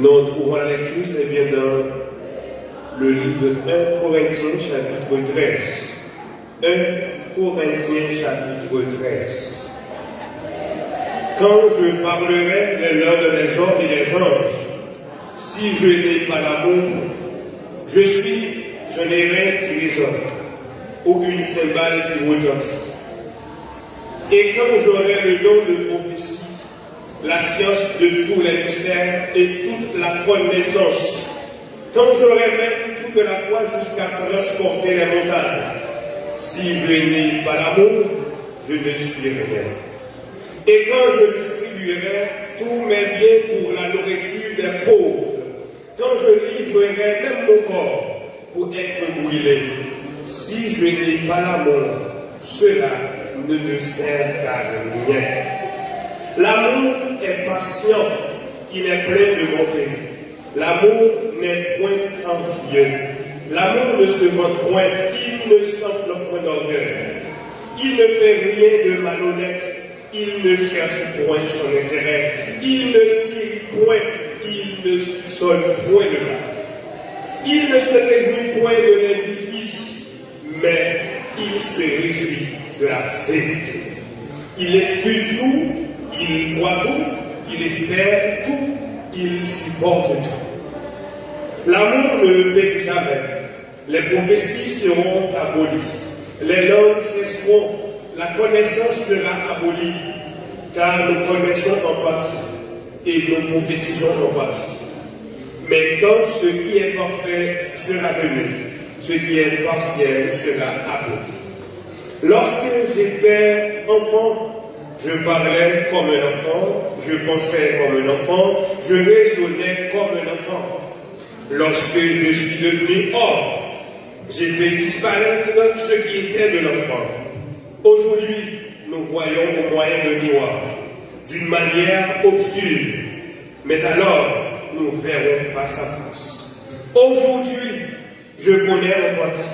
Nous trouvons la lecture, c'est bien dans le livre de 1 Corinthiens chapitre 13. 1 Corinthiens chapitre 13. Quand je parlerai les langues des hommes et des anges, si je n'ai pas l'amour, je suis, je n'ai rien qui résonne, aucune cymbale qui retentisse. Et quand j'aurai le don de prophétie, la science de tous les mystères et toute la connaissance, quand j'aurai même toute la foi jusqu'à transporter les montagnes, si je n'ai pas l'amour, je ne suis rien. Et quand je distribuerai tous mes biens pour la nourriture des pauvres, quand je livrerai même mon corps pour être brûlé, si je n'ai pas l'amour, cela ne me sert à rien. L'amour est patient, il est plein de bonté. L'amour n'est point envieux. L'amour ne se vante point, il ne s'enfle point d'orgueil. Il ne fait rien de malhonnête, il ne cherche point son intérêt, il ne signe point, il ne sonne point de mal. Il ne se réjouit point de l'injustice, mais il se réjouit de la vérité. Il excuse tout, il croit tout, il espère tout, il supporte tout. L'amour ne paie jamais. Les prophéties seront abolies. Les langues cesseront. La connaissance sera abolie. Car nous connaissons en partie et nous prophétisons en partie. Mais quand ce qui est parfait sera venu, ce qui est partiel sera aboli. Lorsque j'étais enfant, je parlais comme un enfant, je pensais comme un enfant, je raisonnais comme un enfant. Lorsque je suis devenu homme, j'ai fait disparaître ce qui était de l'enfant. Aujourd'hui, nous voyons au moyen de miroir, d'une manière obscure, mais alors nous verrons face à face. Aujourd'hui, je connais en partie,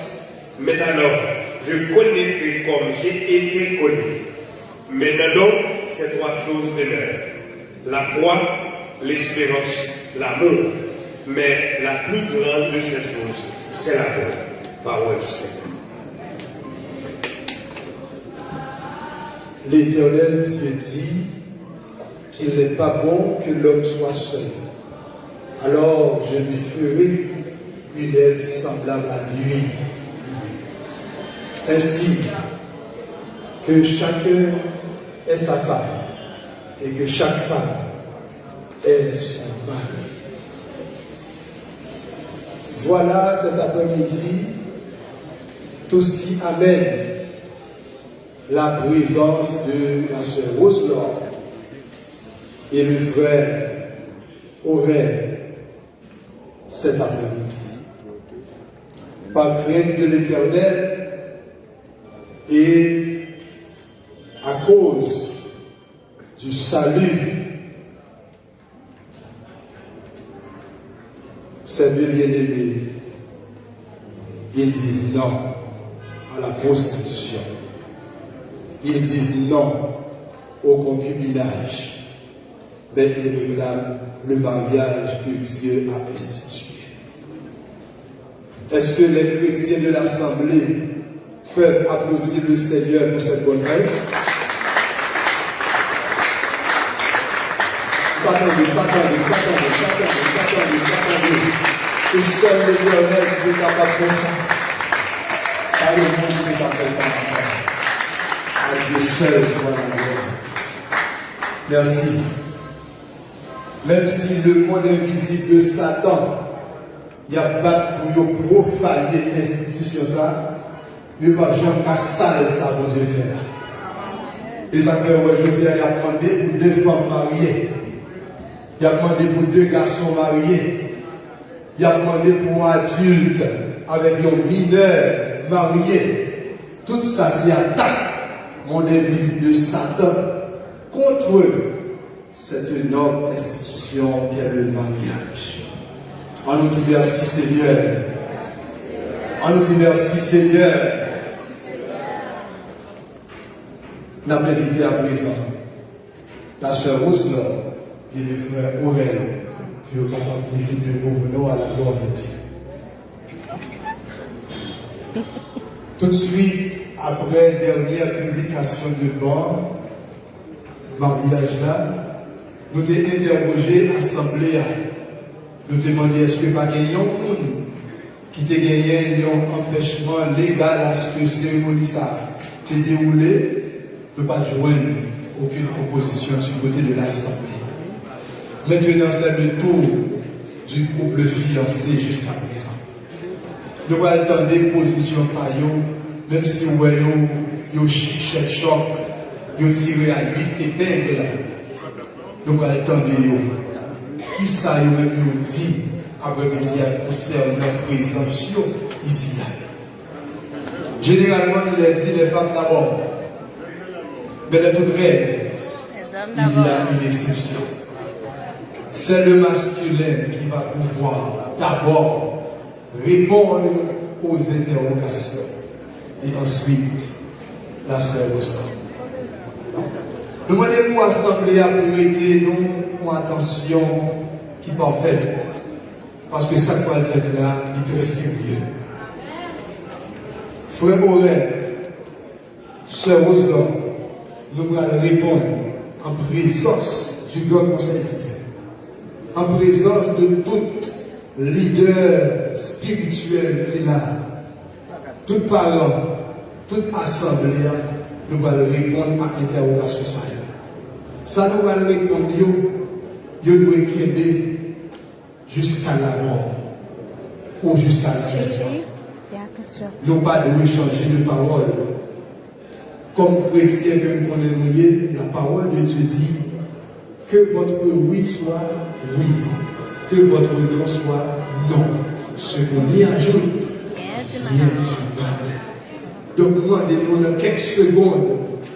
mais alors je connaîtrai comme j'ai été connu. Maintenant donc, ces trois choses demeurent. La foi, l'espérance, l'amour. Mais la plus grande de ces choses, c'est l'amour. Parole du Seigneur. L'Éternel Dieu dit qu'il n'est pas bon que l'homme soit seul. Alors je lui ferai une aide semblable à lui. Ainsi que chacun ait sa femme et que chaque femme ait son mari. Voilà cet après-midi tout ce qui amène la présence de la sœur Roselor et le frère Aurèle cet après-midi. Par crainte de l'éternel et cause du salut, ces deux bien-aimés, ils disent non à la prostitution. Ils disent non au concubinage, mais ils réclament le mariage que Dieu a institué. Est-ce que les chrétiens de l'Assemblée peuvent applaudir le Seigneur pour cette bonne œuvre Pas attendez, pas attendez, pas attendez, pas attendez, pas attendez, pas attendez. Que seul l'éternel qui est capable de faire ça. Pas le monde qui est capable de faire ça. À Dieu seul soit la gloire. Merci. Même si le monde invisible de Satan, il n'y a pas pour profaner l'institution ça, mais pas Jean Cassal, ça va Dieu faire. Et ça fait aujourd'hui, il a demandé pour deux femmes mariées. Il a demandé pour deux garçons mariés. Il a demandé pour un adulte avec un mineur marié. Tout ça, c'est attaque, mon invisible de Satan, contre cette noble institution qu'est le mariage. On nous dit merci Seigneur. On nous dit merci Seigneur. N'a pas à présent la sœur Roselor et le frère Aurel pour être capable de mettre de nous à la gloire de Dieu. Tout de suite, après dernière publication de bord, mariage là, nous avons interrogé l'Assemblée. Nous demandé est-ce que pas gagné un qui gagné un empêchement légal à ce que cérémonie ça t'ait déroulé, ne pas joindre aucune proposition du côté de l'Assemblée. Maintenant, c'est le tour du couple fiancé jusqu'à présent. Nous allons attendre des positions même si vous voyez, vous chic, choc, vous tirez à 8 épingles. Nous allons attendre qui ça vous dit après-midi concernant la présence ici. Généralement, il a dit les femmes d'abord. Mais de toute règle, il y a une exception. C'est le masculin qui va pouvoir d'abord répondre aux interrogations et ensuite la sœur Rosa. Demandez-moi assemblée à prêter nous attention qui parfaite. Parce que ça qu'on fait là, il est très sérieux. Frère Aurel, Sœur Roselon, nous allons répondre en présence du grand conseil en présence de tout leader spirituel qui est là, tout parent, toute assemblée, nous allons répondre à l'interrogation. Ça, nous allons répondre, nous devons créer jusqu'à la mort ou jusqu'à la résurrection. Nous pas de changer de parole. Comme chrétien que nous connaissons, la parole de Dieu dit que votre oui soit oui, que votre non soit non. Ce qu'on y ajoute, ne parle. Donc, moi, nous quelques secondes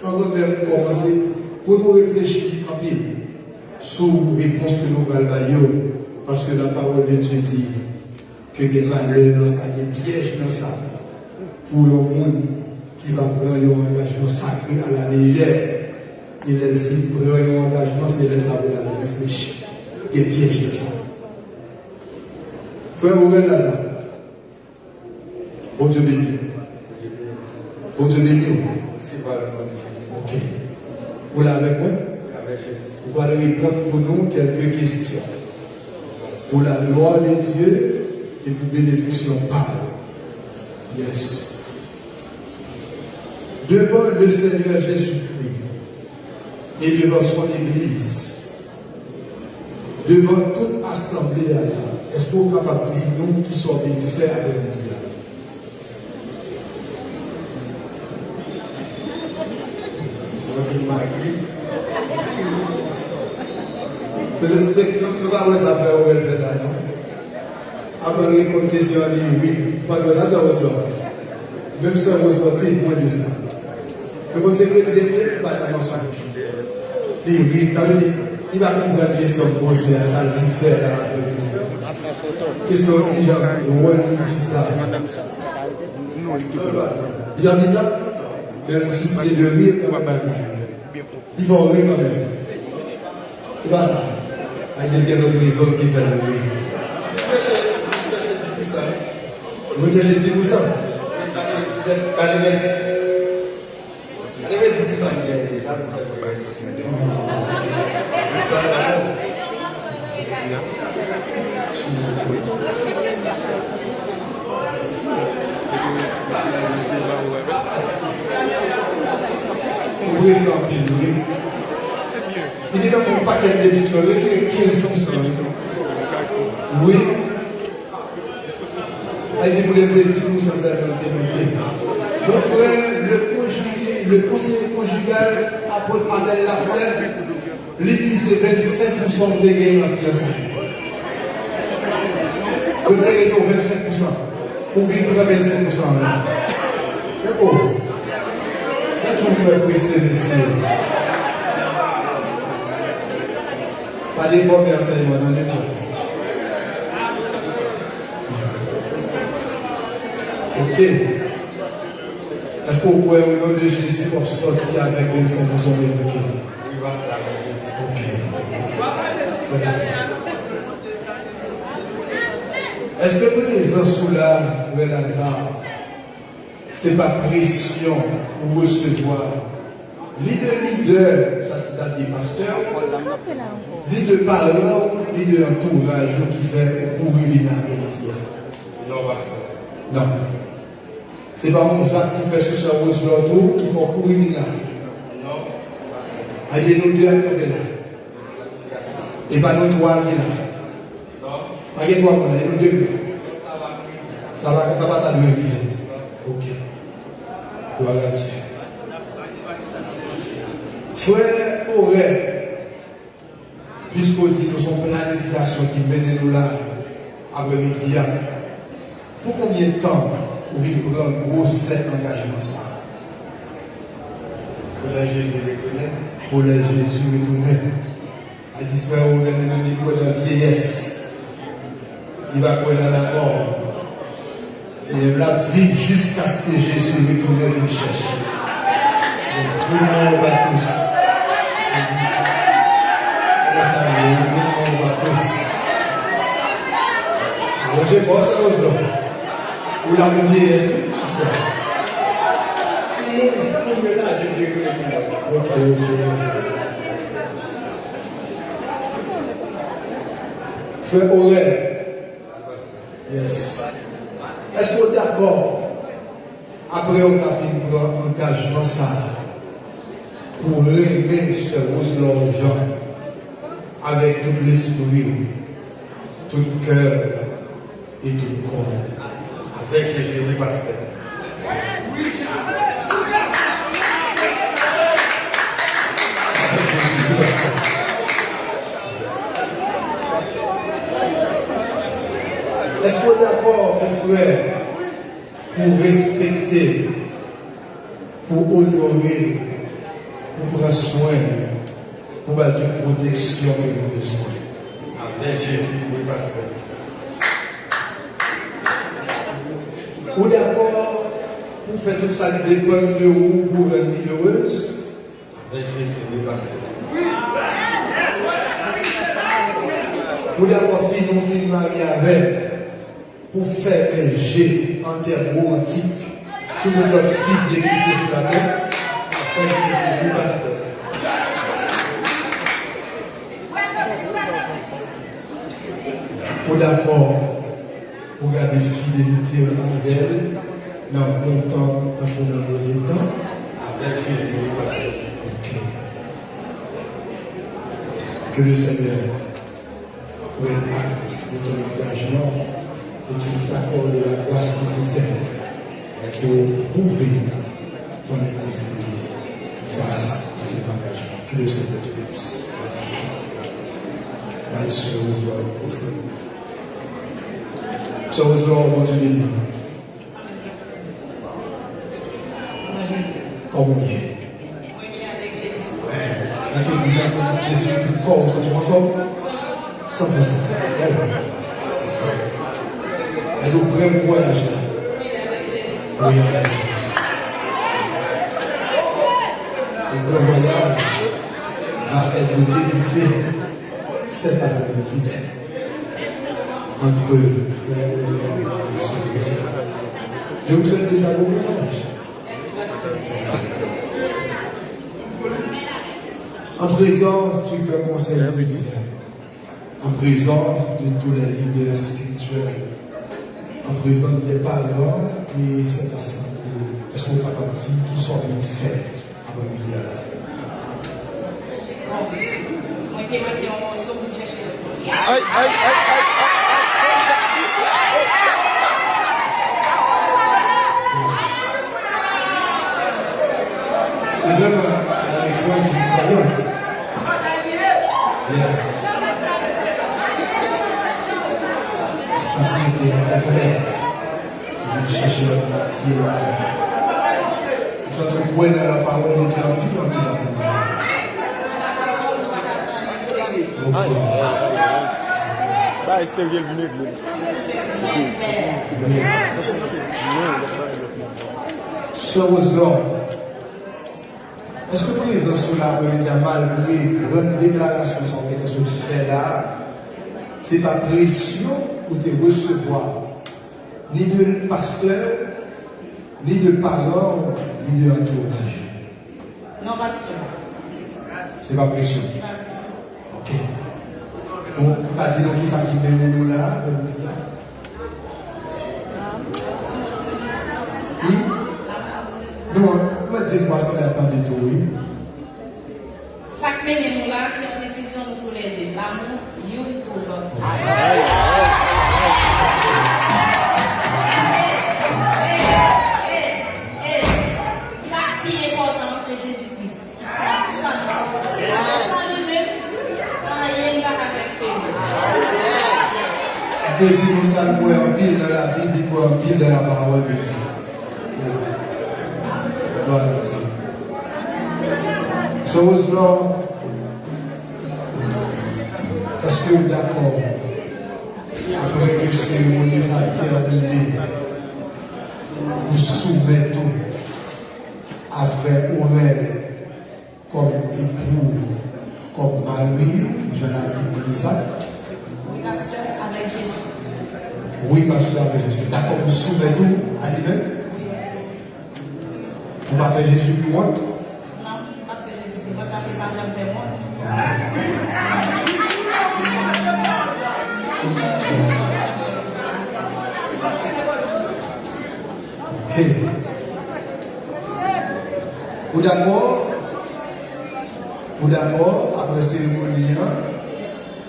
avant de commencer pour nous réfléchir en pile sur les réponses que nous allons parce que la parole de Dieu dit que des malheurs dans ça, des pièges dans ça, pour le monde qui va prendre un engagement sacré à la légère. Et les filles prennent un engagement, c'est les avoir à réfléchir. Des pièges dans ça. Frère Morel Lazare, bon Dieu béni. Bon Dieu béni. Ok. Vous l'avez avec moi? Vous allez répondre pour nous quelques questions pour la gloire de Dieu et pour bénédiction par. Yes. Devant le Seigneur Jésus-Christ et devant son Église, devant toute assemblée est-ce vous êtes capable de dire nous qui sommes venus faire avec? Je sais que nous faire fait là, non? Après, nous répondre question, on dit oui. Pas de ça, ça va Même ça, vous êtes témoin de ça. Le bon Dieu dit, pas de mensonge. Li vin, ta wè di, li va kou gwa kesyon pose a san vin fè la. Kesyon ti jan, wè li ki sa. Li jan di sa? Ben mwen sou se de rir kwa mwen baka. Li vò rir kwa mwen. Li va sa. A di gen nou prizon ki fè la rir. Mwen chèche di pou sa. Mwen chèche di pou sa. Kade men. Oui, c'est un film. Il dit dans un paquet vas retirer 15%. Oui. Elle dit, les 10% ça Mon frère, le, conseiller conjugal, apôtre Adèle Lafleur, dit c'est 25% de gains en fiançailles. Vous avez 25%. Vous vivez pour 25%. Oh, quand on fait presser ici, Pas d'effort, mais enseignement, non d'effort. Ok. Est-ce qu'on pourrait, au nom de Jésus, sortir avec 25% de bouquet Ok. Est-ce que présent sous là, frère Lazare, c'est pas pression pour recevoir Leader, leader, ça dit pasteur, leader parent, leader entourage qui fait pour vivre la Non, pasteur. Non. C'est pas mon sac qui fait ce soir qui font courir là. Non, pasteur. Allez, nous deux à là. Et pas nous trois qui là. Non. Pas que toi, nous deux là. Ça va, ça va t'amener. Ok. Gloire à Dieu. Frère Aurel, puisqu'on dit que son planification qui mène nous là, après-midi, pour combien de temps vous vivez prendre un gros set engagement ça? Pour la Jésus retourné. Pour la Jésus retourné. A dit frère même il croit dans la vieillesse. Il va croire dans la mort. Et il va vivre jusqu'à ce que Jésus retourne nous chercher. Extrêmement à tous. Hoje gosta dos não. O lá no dia esse, Sim, é verdade, eu sei Ok, ok. Frère Aurel. Yes. Est-ce vous êtes d'accord? Après, on a fait un engagement ça pour aimer ce rose l'argent avec tout l'esprit, tout cœur et tout corps. Avec Jésus, oui, pasteur. Est d'accord, mon frère, pour respecter, pour honorer, pour prendre soin, pour battre une protection et besoin Avec Jésus, oui, pasteur. Ou d'accord pour faire tout ça dépend de vous pour être heureuse Avec Jésus, oui, pasteur. Ou d'accord non fin marié avec pour faire un jet en termes romantiques sur notre fille qui existe sur la terre Avec Jésus, oui, pasteur. Ou d'accord pour garder fidélité envers elle dans le bon temps, dans le mauvais temps. Avec Jésus, oui, pasteur. Que le Seigneur prenne acte de ton engagement et qu'il t'accorde la grâce nécessaire pour prouver ton intégrité face à cet engagement. Que le Seigneur te bénisse. You. Est-ce que tu formes 100%. Voyager là Oui. Le grand voyage va être débuté cet après-midi même entre frères et sœurs et sœurs. Je vous souhaite déjà bon voyage. En présence du grand conseil en présence de tous les leaders spirituels, en présence des parents et cette assemblée, est-ce qu'on est capable de dire qu'ils sont venus faire après-midi à la Aïe, aïe, aïe, aïe, C'est vraiment la réponse d'une croyante. Yes. Sensibilité complète. Dans la parole de Dieu. Bah, c'est bien. So was God. Est-ce que vous les sous la remédier malgré grande déclaration sur quelque chose fait là, Ce n'est pas pression pour te recevoir, ni de pasteur, ni de parents, ni de entourage. Non, pasteur. Ce n'est pas pression. Ok. Bon, pas dit nous qui ça qui mène nous là. Oui? Non, on va dire quoi ça va attendre tout, oui. Ça qui mène nous là, Si nous sommes en pile dans la Bible, faut en pile dans la parole de Dieu. Gloire à Dieu. Chose est-ce que vous êtes d'accord après que cérémonie ça a terminé, nous soumettons à frère Aurel comme époux, comme mari, je l'ai dit ça. Oui, pasteur, avec Jésus. Oui, pasteur, Jésus. D'accord, vous soumettez à lui-même. Vous faites Jésus plus honte. Non, pas que Jésus. Je vais passer par Jean Fermont. Ok. Vous d'accord? Vous d'accord? Après cérémonie, hein?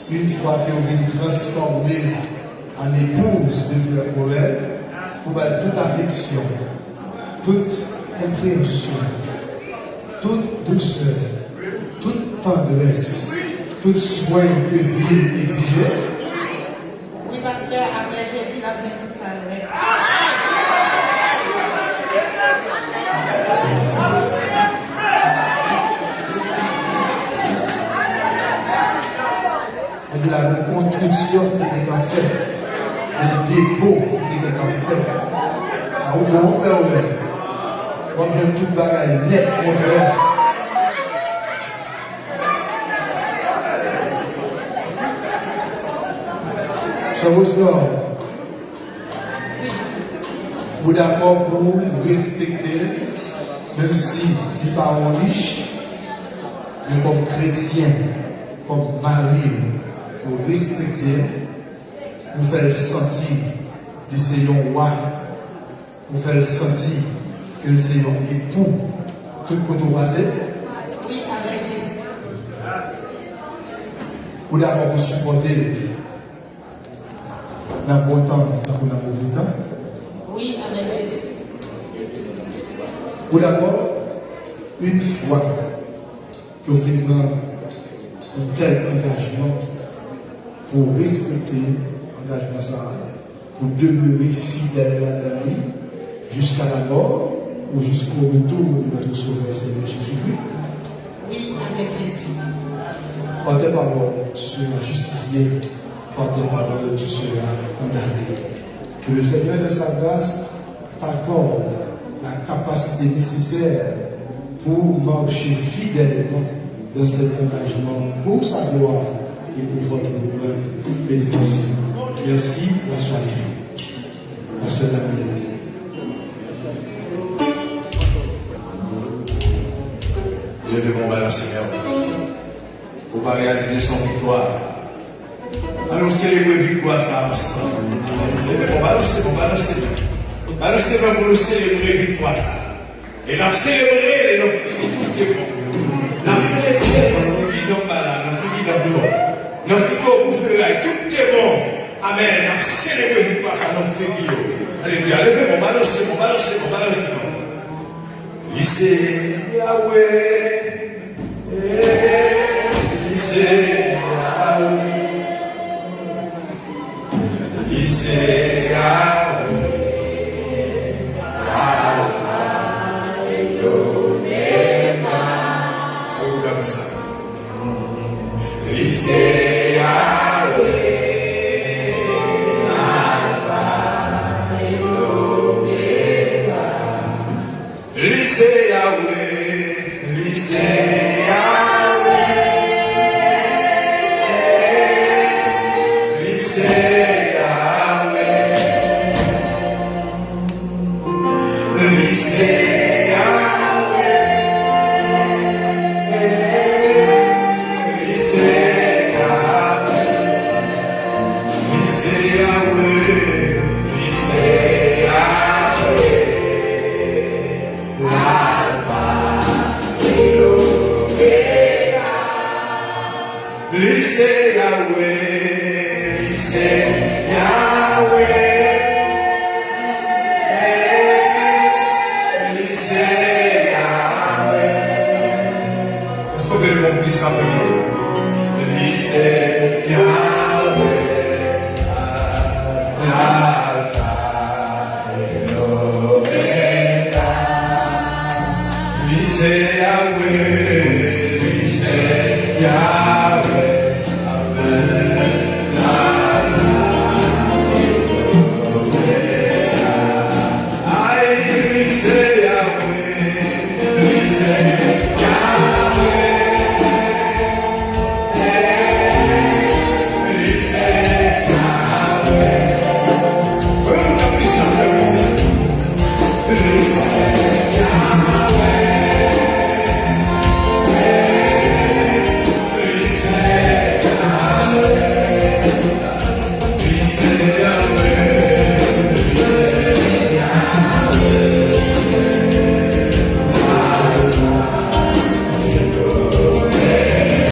une fois que vous êtes transformé en épouse de Frère Morel, vous avez toute affection, toute compréhension, toute douceur, toute tendresse, tout soin que vie exigeait. Oui, pasteur, après Jésus, il a fait tout ça. de la reconstruction qui était en fait, le dépôt qui était en fait. Ah, où mon frère. On vient tout bagaille net, mon frère. Sérieusement, vous d'accord pour respecter, même si les parents riches, mais comme chrétien, comme mari, pour respecter, pour faire sentir que c'est un roi, pour faire sentir que c'est un époux, tout côté passé, Oui, avec Jésus. pour d'abord pour supporter dans le bon temps, dans le mauvais temps, Oui, avec Jésus. pour d'abord, une fois que vous faites un tel engagement, pour respecter pour demeurer fidèle à l'ami jusqu'à la mort ou jusqu'au retour de notre Sauveur Seigneur Jésus-Christ. Oui, avec Jésus. Par tes paroles, tu seras justifié. Par tes paroles, tu seras condamné. Que le Seigneur de sa grâce t'accorde la capacité nécessaire pour marcher fidèlement dans cet engagement pour sa gloire et pour votre bonne bénédiction. Merci, la soirée. Pasteur Daniel. Levez mon bras, Seigneur. Pour pas réaliser son victoire. Allons célébrer victoire ça ensemble. Levez mon balancez, mon pour nous célébrer victoire ça. Et nous célébrer nos tout est bon. Nous célébrer dans toi. Nos fruits pour faire tout est bon. Amen. Nous célébrer victoire ça, nos fruits. Alléluia. Levez mon balancez, mon balancez, mon balancez. Lycée Yahweh, eh, lycée Yahweh, lycée Yahweh, Alpha et l'Oméga. Oh, comme ça. Lycée Yahweh, Amen.